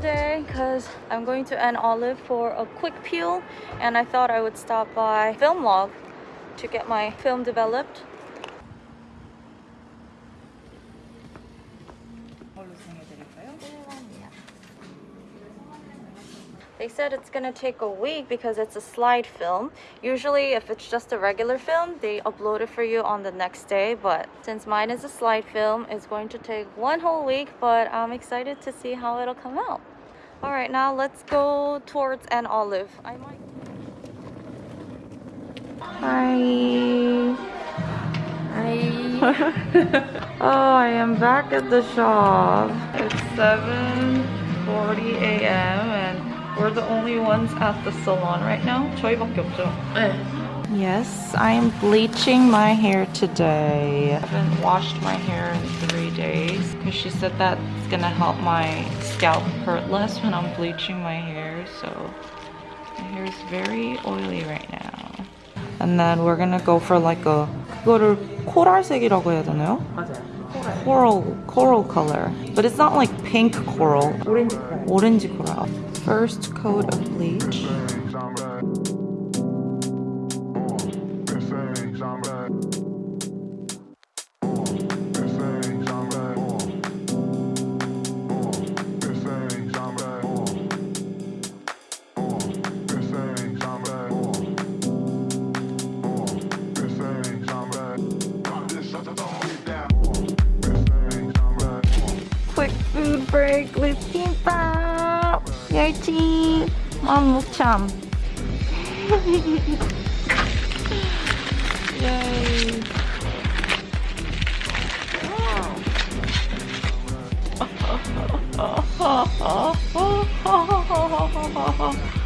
guys i'm going to an olive for a quick peel and i thought i would stop by film log to get my film developed They said it's gonna take a week because it's a slide film. Usually if it's just a regular film, they upload it for you on the next day. But since mine is a slide film, it's going to take one whole week, but I'm excited to see how it'll come out. All right, now let's go towards an olive. I might... Hi. Hi. oh, I am back at the shop. It's 7.40 a.m. and we're the only ones at the salon right now. 저희밖에 없죠? 네. Yes, I am bleaching my hair today. I haven't washed my hair in three days because she said that's gonna help my scalp hurt less when I'm bleaching my hair. So my hair is very oily right now. And then we're gonna go for like a 그거를 코랄색이라고 해야 되나요? 맞아요. Coral, coral color. But it's not like pink coral. 오렌지 코랄. 오렌지 coral first coat of bleach. Mom, look, champ! Oh.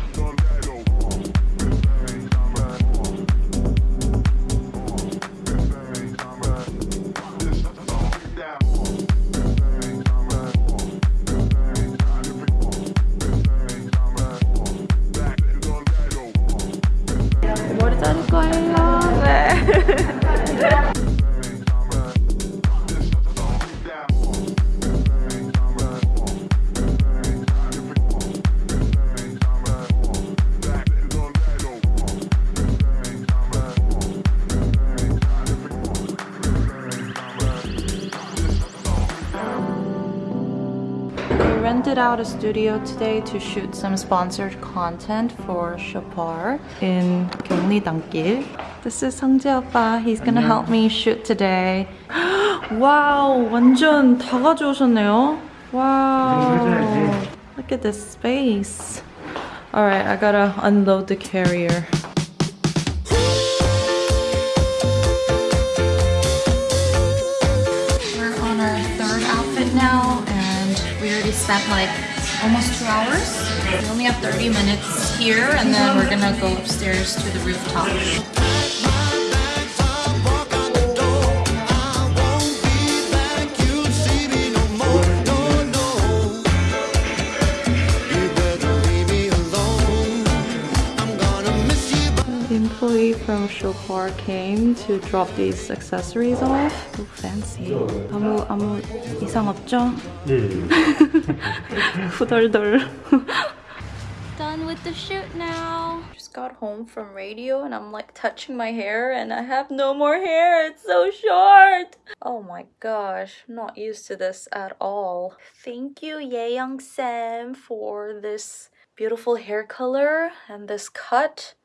out a studio today to shoot some sponsored content for Chopar in 경리단길. This is 성재 오빠. He's gonna help me shoot today. wow, 완전 다 가져오셨네요. Wow. Look at this space. Alright, I gotta unload the carrier. Spent like almost two hours. We only have 30 minutes here and then we're gonna go upstairs to the rooftop. employee from Chopar came to drop these accessories off. So fancy. 아무 아무 이상 없죠? 네. 후덜덜. Done with the shoot now. Just got home from radio and I'm like touching my hair and I have no more hair. It's so short. Oh my gosh, I'm not used to this at all. Thank you, Yeyoung Sam, for this beautiful hair color and this cut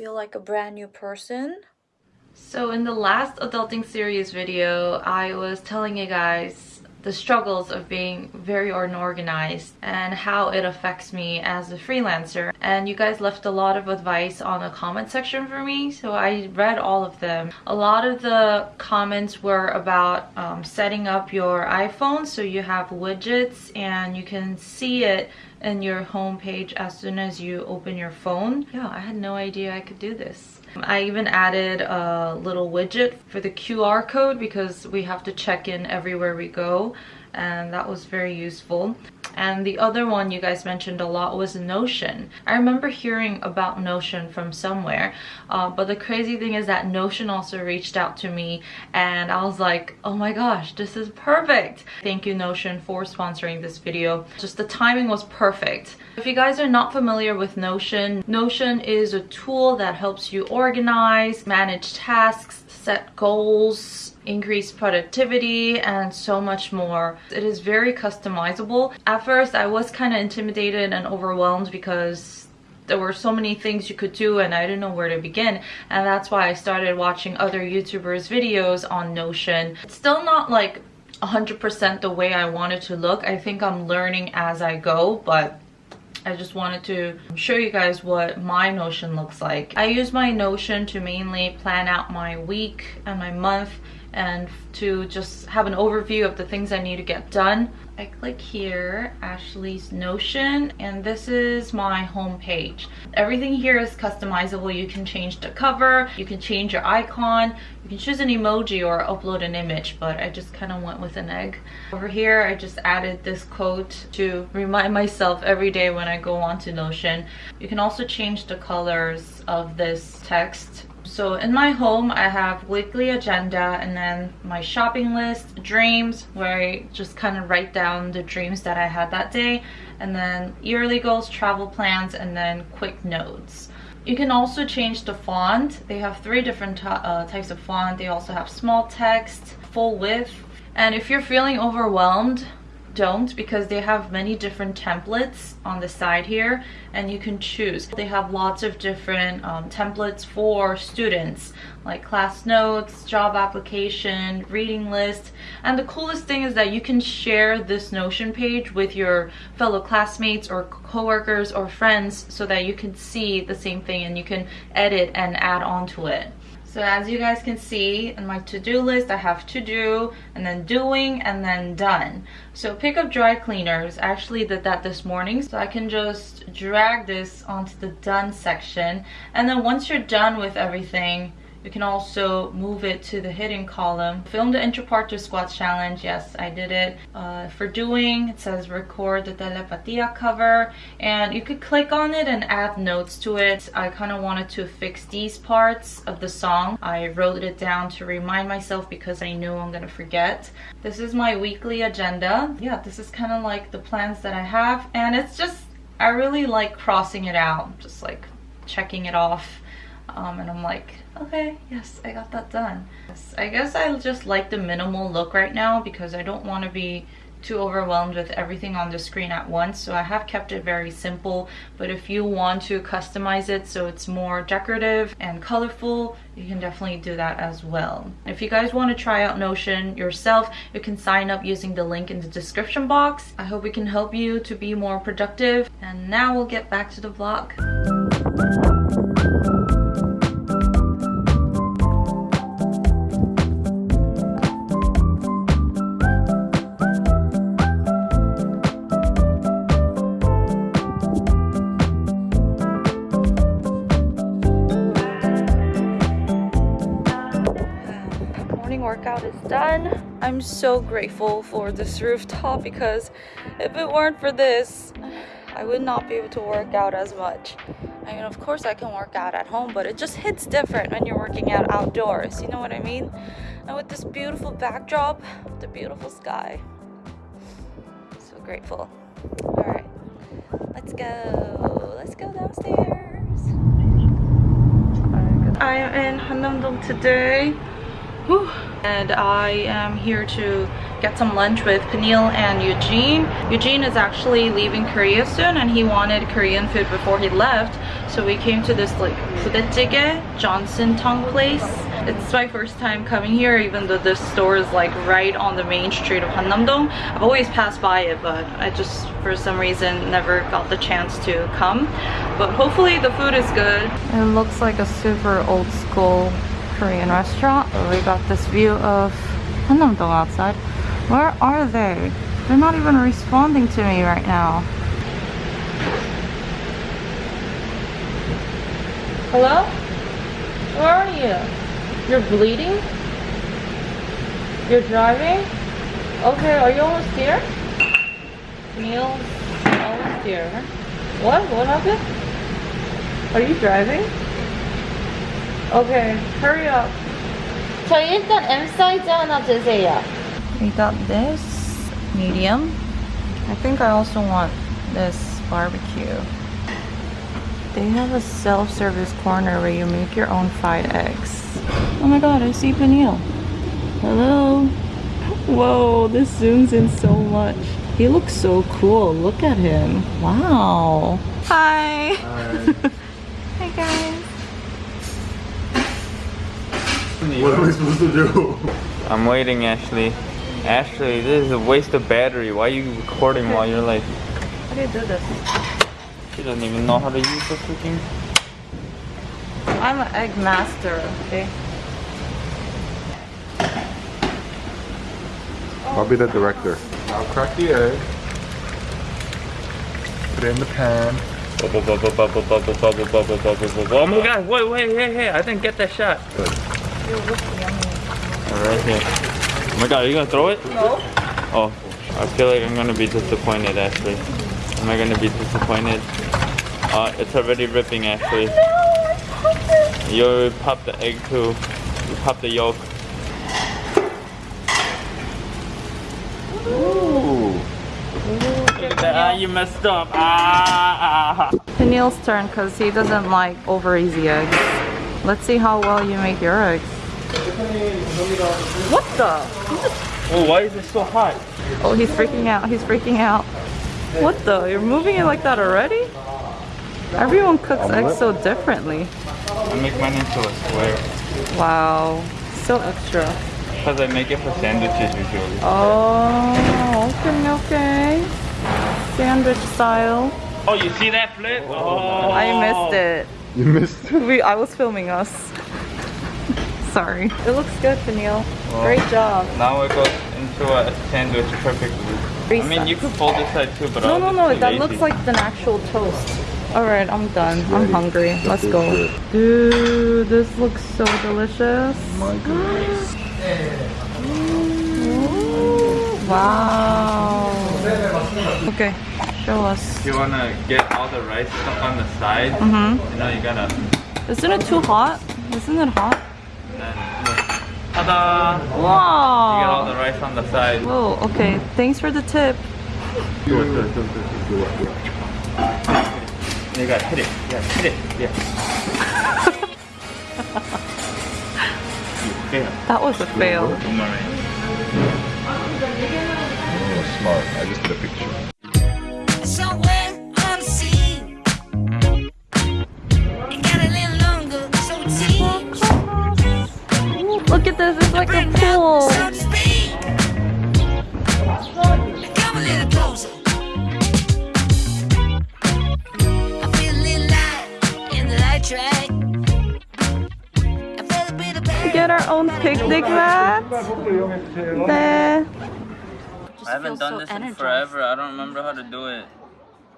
feel like a brand new person. So in the last adulting series video, I was telling you guys the struggles of being very unorganized and how it affects me as a freelancer and you guys left a lot of advice on the comment section for me so I read all of them a lot of the comments were about um, setting up your iPhone so you have widgets and you can see it in your home page as soon as you open your phone. Yeah, I had no idea I could do this. I even added a little widget for the QR code because we have to check in everywhere we go and that was very useful and the other one you guys mentioned a lot was Notion. I remember hearing about Notion from somewhere, uh, but the crazy thing is that Notion also reached out to me and I was like, oh my gosh, this is perfect. Thank you Notion for sponsoring this video. Just the timing was perfect. If you guys are not familiar with Notion, Notion is a tool that helps you organize, manage tasks, set goals, increase productivity and so much more. It is very customizable. At first I was kind of intimidated and overwhelmed because there were so many things you could do and I didn't know where to begin and that's why I started watching other YouTubers videos on Notion. It's still not like 100% the way I wanted to look. I think I'm learning as I go but I just wanted to show you guys what my Notion looks like. I use my Notion to mainly plan out my week and my month and to just have an overview of the things I need to get done. I click here, Ashley's Notion, and this is my home page. Everything here is customizable. You can change the cover, you can change your icon, you can choose an emoji or upload an image, but I just kind of went with an egg. Over here, I just added this quote to remind myself every day when I go onto Notion. You can also change the colors of this text so in my home, I have weekly agenda and then my shopping list, dreams, where I just kind of write down the dreams that I had that day, and then yearly goals, travel plans, and then quick notes. You can also change the font. They have three different uh, types of font. They also have small text, full width. And if you're feeling overwhelmed, don't because they have many different templates on the side here and you can choose. They have lots of different um, templates for students like class notes, job application, reading list. And the coolest thing is that you can share this Notion page with your fellow classmates or coworkers or friends so that you can see the same thing and you can edit and add on to it. So as you guys can see in my to-do list, I have to do and then doing and then done. So pick up dry cleaners. I actually did that this morning. So I can just drag this onto the done section. And then once you're done with everything, you can also move it to the hidden column. Film the intro to squats challenge. Yes, I did it. Uh, for doing, it says record the telepatia cover. And you could click on it and add notes to it. I kind of wanted to fix these parts of the song. I wrote it down to remind myself because I know I'm going to forget. This is my weekly agenda. Yeah, this is kind of like the plans that I have. And it's just, I really like crossing it out. Just like checking it off. Um, and I'm like, okay, yes, I got that done. I guess I just like the minimal look right now because I don't want to be too overwhelmed with everything on the screen at once. So I have kept it very simple but if you want to customize it so it's more decorative and colorful you can definitely do that as well. If you guys want to try out Notion yourself you can sign up using the link in the description box. I hope we can help you to be more productive. And now we'll get back to the vlog I'm so grateful for this rooftop because if it weren't for this, I would not be able to work out as much. I mean, of course I can work out at home, but it just hits different when you're working out outdoors, you know what I mean? And with this beautiful backdrop, the beautiful sky, so grateful. All right, let's go. Let's go downstairs. I am in Hannamdong today. Whew. And I am here to get some lunch with Peniel and Eugene. Eugene is actually leaving Korea soon and he wanted Korean food before he left. So we came to this like Pudetjige Johnson Tong place. It's my first time coming here even though this store is like right on the main street of Hannamdong. I've always passed by it but I just for some reason never got the chance to come. But hopefully the food is good. It looks like a super old school Korean restaurant. We got this view of Hannamdong outside. Where are they? They're not even responding to me right now. Hello? Where are you? You're bleeding? You're driving? Okay, are you almost here? Neil, almost here. What? What happened? Are you driving? Okay, hurry up. 저희 일단 M 사이즈 하나 주세요. We got this medium. I think I also want this barbecue. They have a self-service corner where you make your own fried eggs. Oh my god, I see Peniel. Hello. Whoa, this zooms in so much. He looks so cool. Look at him. Wow. Hi. Hi. Hi What am I supposed to do? I'm waiting, Ashley. Ashley, this is a waste of battery. Why are you recording while you're like... How do you do this? She doesn't even know how to use the freaking... I'm an egg master, okay? I'll be the director. I'll crack the egg. Put it in the pan. Bubble, bubble, bubble, bubble, bubble, bubble, bubble, bubble. Oh my god, wait, wait, hey, hey, I didn't get that shot. Good. Right here. Oh my god, are you gonna throw it? No. Oh, I feel like I'm gonna be disappointed, Ashley. Am I gonna be disappointed? Uh, it's already ripping, Ashley. You popped the egg too. You popped the yolk. Ooh. Look at that. Ah, you messed up. Ah, ah. Peniel's turn because he doesn't like over easy eggs. Let's see how well you make your eggs. What the? Oh, why is it so hot? Oh, he's freaking out. He's freaking out. What the? You're moving it like that already? Everyone cooks eggs so differently. I make mine into a square. Wow. So extra. Because I make it for sandwiches usually. Oh, okay, okay. Sandwich style. Oh, you see that flip? Oh. I missed it. Oh. You missed it. We, I was filming us. Sorry. It looks good, Peniel. Well, Great job. Now it goes into a sandwich perfectly. I mean, you could fold this side too, but No, I'll no, no. That lazy. looks like an actual toast. All right, I'm done. I'm hungry. Let's go. Dude, this looks so delicious. My goodness. Ooh, wow. Okay, show us. You wanna get all the rice stuff on the side, Mm-hmm. you know, you gotta. Isn't it too hot? Isn't it hot? Then. Ta-da! Wow! You get all the rice on the side. Whoa, okay. Thanks for the tip. Do it, do it, do it, do it, do it. You gotta hit it. Yeah, hit it. Yeah. you. That was a fail. Oh, smart. I just did a picture. Get our own picnic mat. There. I haven't done this in forever. I don't remember how to do it.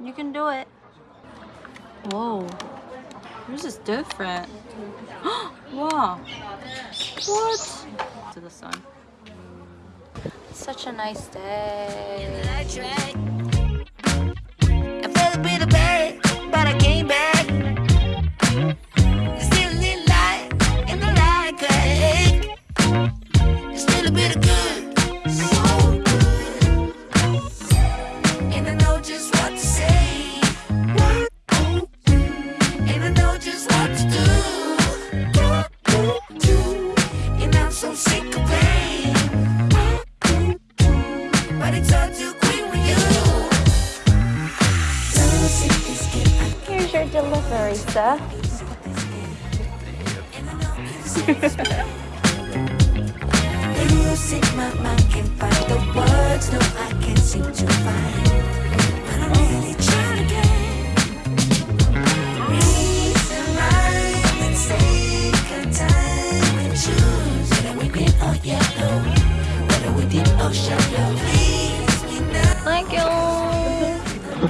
You can do it. Whoa. Yours is different. wow. What? To the sun. Such a nice day.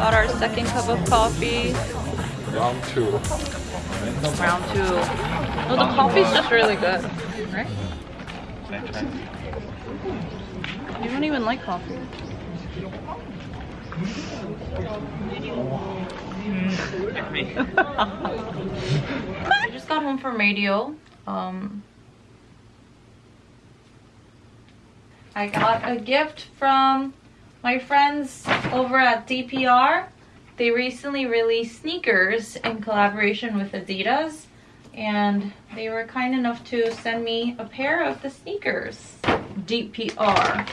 Got our second cup of coffee. Round two. Round two. No, the coffee's just really good. Right? You don't even like coffee. I just got home from radio. Um, I got a gift from my friends over at DPR. They recently released sneakers in collaboration with Adidas and they were kind enough to send me a pair of the sneakers. DPR.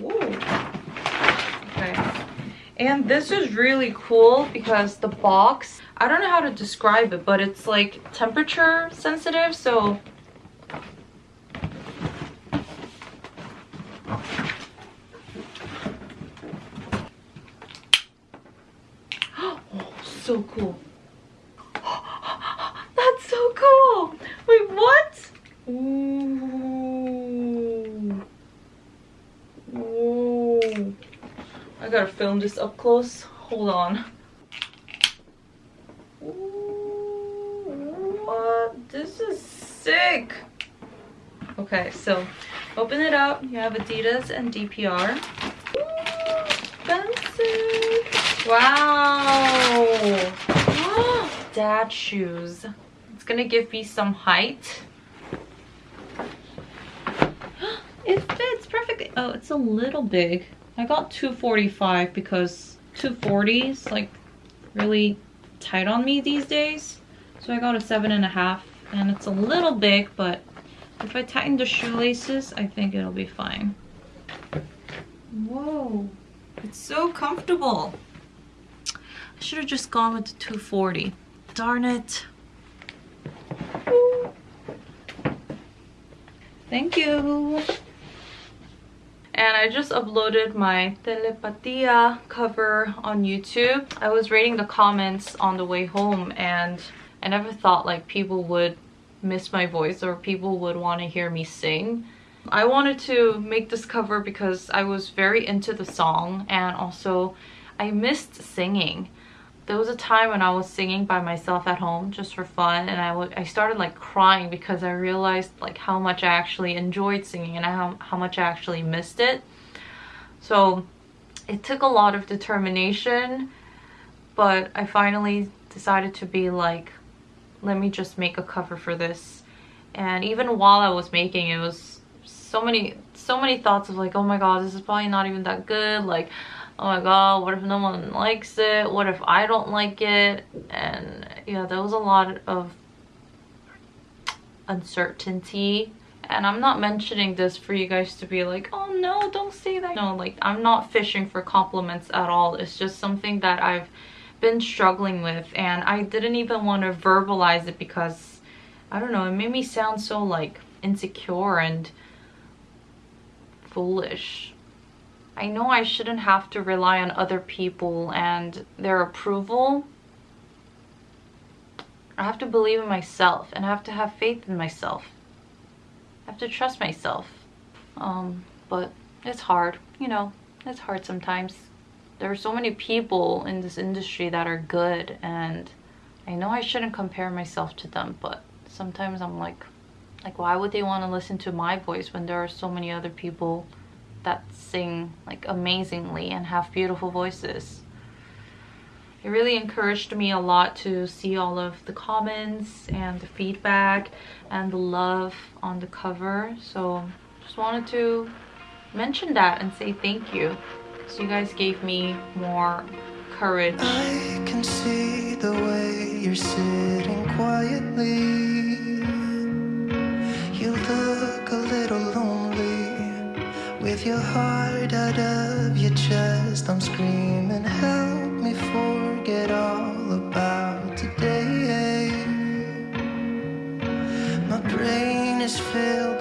Ooh. Okay. And this is really cool because the box, I don't know how to describe it, but it's like temperature sensitive, so oh, so cool. That's so cool. Wait, what? Ooh. I gotta film this up close. Hold on. Ooh, what? This is sick. Okay, so open it up. You have Adidas and DPR. Ooh, expensive. Wow. Dad shoes. It's gonna give me some height. It fits perfectly. Oh, it's a little big. I got 245 because 240 is like really tight on me these days. So I got a seven and a half and it's a little big, but if I tighten the shoelaces, I think it'll be fine. Whoa, it's so comfortable. I should have just gone with the 240. Darn it. Thank you. And I just uploaded my Telepatia cover on YouTube. I was reading the comments on the way home and I never thought like people would miss my voice or people would want to hear me sing. I wanted to make this cover because I was very into the song and also I missed singing there was a time when I was singing by myself at home just for fun and I, I started like crying because I realized like how much I actually enjoyed singing and how, how much I actually missed it. So it took a lot of determination but I finally decided to be like let me just make a cover for this and even while I was making it was so many so many thoughts of like oh my god this is probably not even that good. Like oh my god what if no one likes it? What if i don't like it? And yeah there was a lot of uncertainty. And i'm not mentioning this for you guys to be like oh no don't say that. No like i'm not fishing for compliments at all. It's just something that i've been struggling with. And i didn't even want to verbalize it because i don't know it made me sound so like insecure and foolish I know I shouldn't have to rely on other people and their approval. I have to believe in myself and I have to have faith in myself. I have to trust myself. Um, but it's hard, you know, it's hard sometimes. There are so many people in this industry that are good and I know I shouldn't compare myself to them, but sometimes I'm like, like why would they want to listen to my voice when there are so many other people that sing like amazingly and have beautiful voices. It really encouraged me a lot to see all of the comments and the feedback and the love on the cover. So just wanted to mention that and say thank you because you guys gave me more courage. I can see the way you're sitting quietly. little lonely With your heart out of your chest. I'm screaming help me forget all about today. My brain is filled